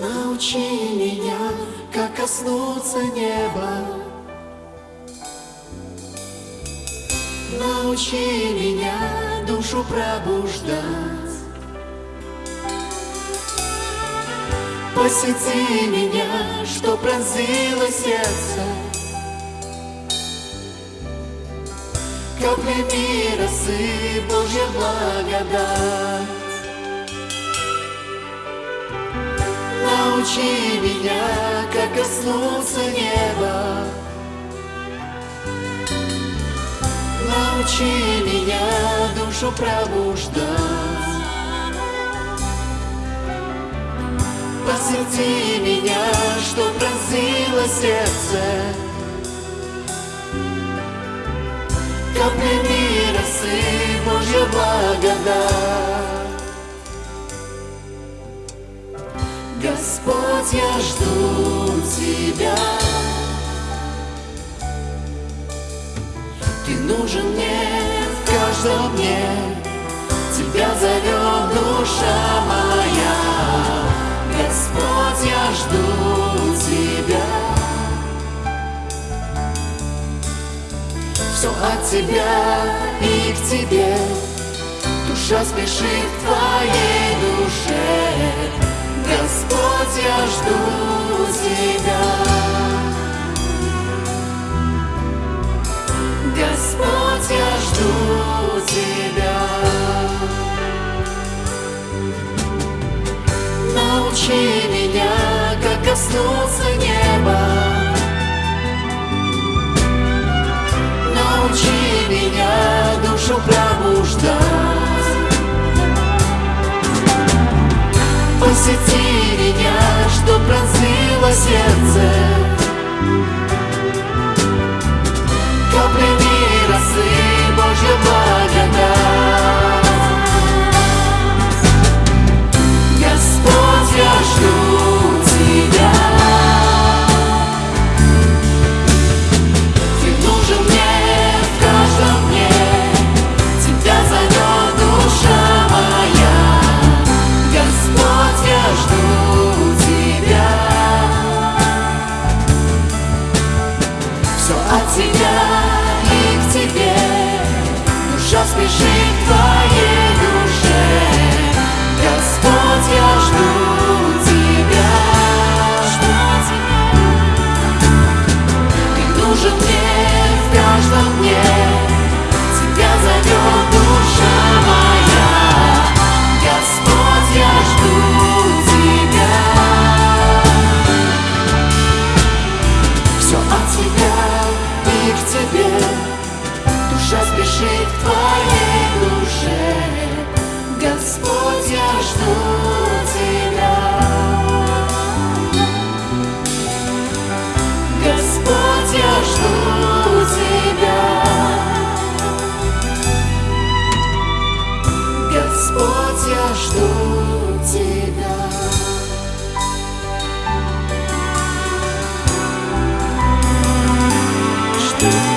Научи меня, как коснуться неба. Научи меня душу пробуждать. Посети меня, что пронзило сердце. Каплями росы Божья благодать Научи меня, как коснуться неба Научи меня душу пробуждать. Посети меня, что пронзило сердце. Каплями росы Божья благодать Я жду Тебя. Ты нужен мне в каждом дне. Тебя зовет душа моя. Господь, я жду Тебя. Все от Тебя и к Тебе. Душа спешит к Твоей жду Тебя. Научи меня, как коснуться неба. Научи меня душу пробуждать. Посети меня, что пронзило сердце. Твоей душе. Господь, я жду Господь, я жду Тебя. Господь, я жду Тебя. Господь, я жду Тебя. Жду.